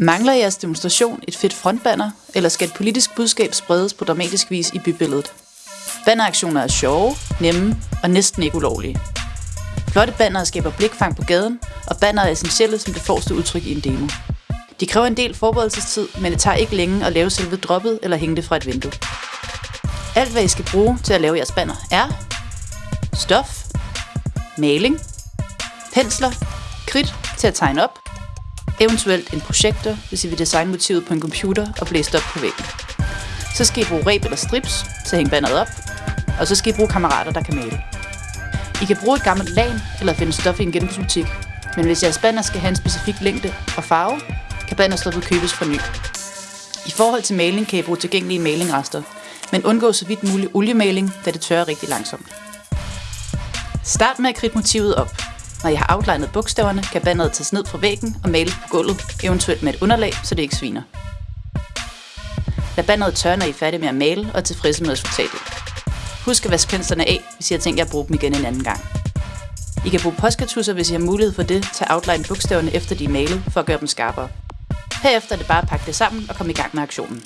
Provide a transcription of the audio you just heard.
Mangler jeres demonstration et fedt frontbanner, eller skal et politisk budskab spredes på dramatisk vis i bybilledet? Banneraktioner er sjove, nemme og næsten ikke ulovlige. Flotte bannere skaber blikfang på gaden, og banner er essentielle som det forreste udtryk i en demo. De kræver en del forberedelsestid, men det tager ikke længe at lave selve droppet eller hænge det fra et vindue. Alt hvad I skal bruge til at lave jeres banner er stof, maling, pensler, kridt til at tegne op, eventuelt en projektor, hvis I vil designe motivet på en computer og blæse op på væggen. Så skal I bruge reb eller strips til at hænge banneret op, og så skal I bruge kammerater, der kan male. I kan bruge et gammelt lag eller finde stof i en genbrugsbutik, men hvis jeres banner skal have en specifik længde og farve, kan bannerstoffet købes fra ny. I forhold til maling kan I bruge tilgængelige malingrester, men undgå så vidt muligt oliemaling, da det tørrer rigtig langsomt. Start med at kridte motivet op. Når jeg har outlinet bogstaverne, kan banneret tages ned fra væggen og males på gulvet, eventuelt med et underlag, så det ikke sviner. Lad banneret tørre, når I er færdige med at male og er tilfredse med resultatet. Husk at vaske penslerne af, hvis I har tænkt jer at bruge dem igen en anden gang. I kan bruge postkartusser, hvis I har mulighed for det, til at outline bogstaverne efter de er malet, for at gøre dem skarpere. Herefter er det bare at pakke det sammen og komme i gang med aktionen.